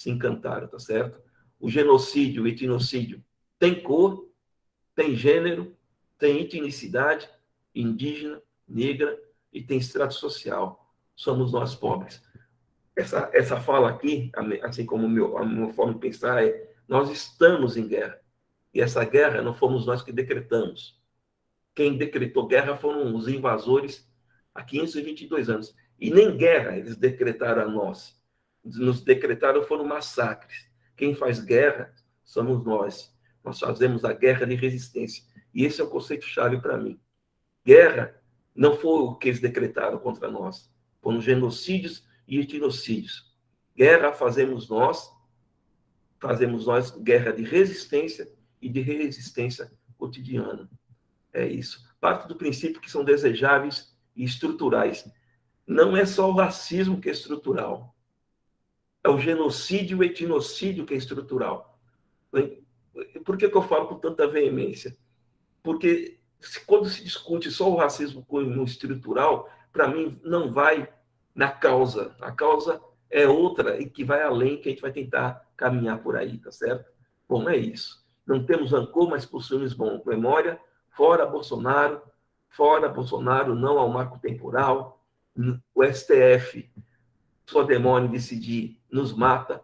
se encantaram, tá certo? O genocídio, o etnocídio tem cor, tem gênero, tem etnicidade, indígena, negra e tem estrato social. Somos nós pobres. Essa, essa fala aqui, assim como meu, a minha forma de pensar, é nós estamos em guerra. E essa guerra não fomos nós que decretamos. Quem decretou guerra foram os invasores há 522 anos. E nem guerra eles decretaram a nós. Nos decretaram foram massacres. Quem faz guerra somos nós. Nós fazemos a guerra de resistência. E esse é o conceito-chave para mim. Guerra não foi o que eles decretaram contra nós. Foram genocídios e etnocídios. Guerra fazemos nós, fazemos nós guerra de resistência e de resistência cotidiana. É isso. Parte do princípio que são desejáveis e estruturais. Não é só o racismo que é estrutural. É o genocídio e o etnocídio que é estrutural. Por que, que eu falo com tanta veemência? Porque quando se discute só o racismo como estrutural, para mim não vai na causa. A causa é outra e que vai além, que a gente vai tentar caminhar por aí, tá certo? Bom, é isso. Não temos rancor, mas possuímos bom memória. Fora Bolsonaro, fora Bolsonaro, não ao marco temporal. O STF, só demônio decidir, nos mata.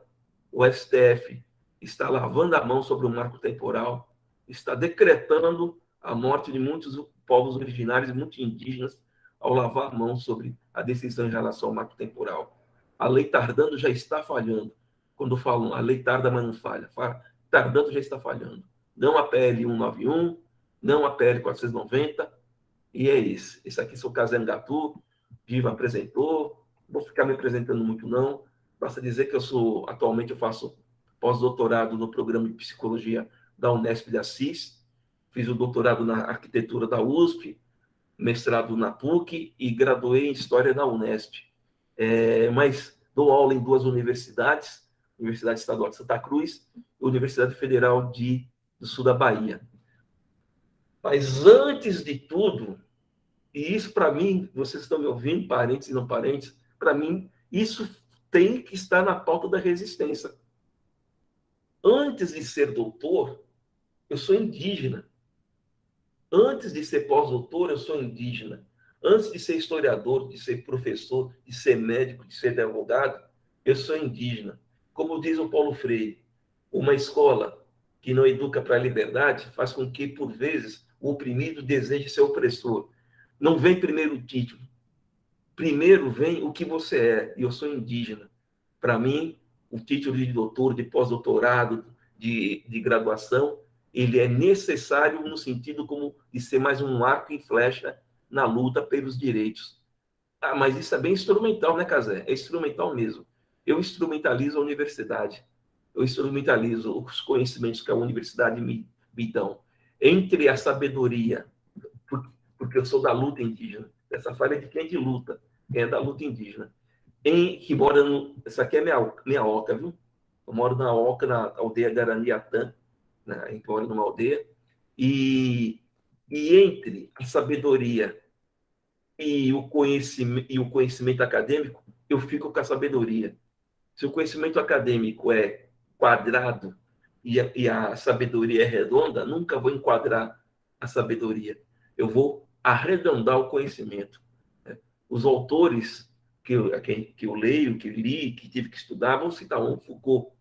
O STF está lavando a mão sobre o marco temporal, está decretando a morte de muitos povos originários e muitos indígenas ao lavar a mão sobre a decisão em relação ao marco temporal. A lei tardando já está falhando. Quando falam a lei tarda, mas não falha. Tardando já está falhando. Não a PL 191, não a PL 490, e é esse. Esse aqui sou Casem Gatu, Viva apresentou, não vou ficar me apresentando muito não, basta dizer que eu sou, atualmente eu faço pós-doutorado no programa de psicologia da Unesp de Assis, fiz o doutorado na arquitetura da USP, mestrado na PUC e graduei em História na Unesp. É, mas dou aula em duas universidades, Universidade Estadual de Santa Cruz e Universidade Federal de, do Sul da Bahia. Mas antes de tudo, e isso para mim, vocês estão me ouvindo, parentes e não parentes, para mim, isso tem que estar na pauta da resistência. Antes de ser doutor, eu sou indígena. Antes de ser pós-doutor, eu sou indígena. Antes de ser historiador, de ser professor, de ser médico, de ser advogado, eu sou indígena. Como diz o Paulo Freire, uma escola que não educa para a liberdade faz com que, por vezes, o oprimido deseje ser opressor. Não vem primeiro o título. Primeiro vem o que você é. E eu sou indígena. Para mim, o título de doutor, de pós-doutorado, de, de graduação, ele é necessário no sentido como de ser mais um arco e flecha na luta pelos direitos. Ah, mas isso é bem instrumental, né, Casé? É instrumental mesmo. Eu instrumentalizo a universidade. Eu instrumentalizo os conhecimentos que a universidade me, me dão. Entre a sabedoria, porque eu sou da luta indígena. Essa falha é de quem é de luta, quem é da luta indígena em, que mora no. Aqui é minha, minha oca, viu? Eu moro na oca, na aldeia Garaniatã, né? a gente mora numa aldeia. E, e entre a sabedoria e o, conhecimento, e o conhecimento acadêmico, eu fico com a sabedoria. Se o conhecimento acadêmico é quadrado e a, e a sabedoria é redonda, nunca vou enquadrar a sabedoria. Eu vou arredondar o conhecimento. Né? Os autores que eu, que, que eu leio, que li, que tive que estudar, vamos citar um, Foucault.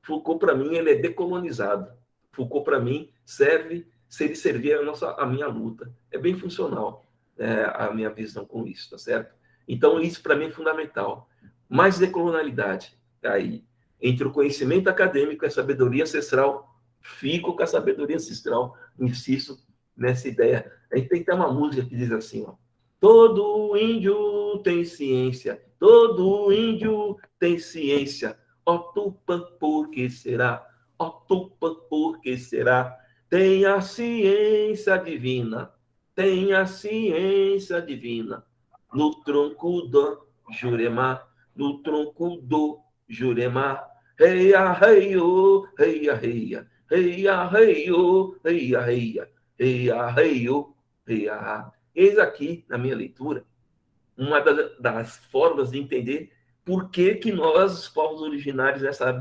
Foucault, para mim, ele é decolonizado. Foucault, para mim, serve, se ele servir a, nossa, a minha luta. É bem funcional é, a minha visão com isso, tá certo? Então, isso para mim é fundamental. Mais decolonialidade, tá aí. Entre o conhecimento acadêmico e a sabedoria ancestral, fico com a sabedoria ancestral, insisto nessa ideia. A gente tem ter uma música que diz assim, ó, Todo índio tem ciência, todo índio tem ciência. Ó Tupã, por que será? Ó Tupã, por que será? Tem a ciência divina, tem a ciência divina. No tronco do Jurema, no tronco do Jurema. Reia, reio, reia, reia, reia, reio, reia, reia, reia. Eis aqui, na minha leitura, uma das formas de entender por que, que nós, os povos originários, nessa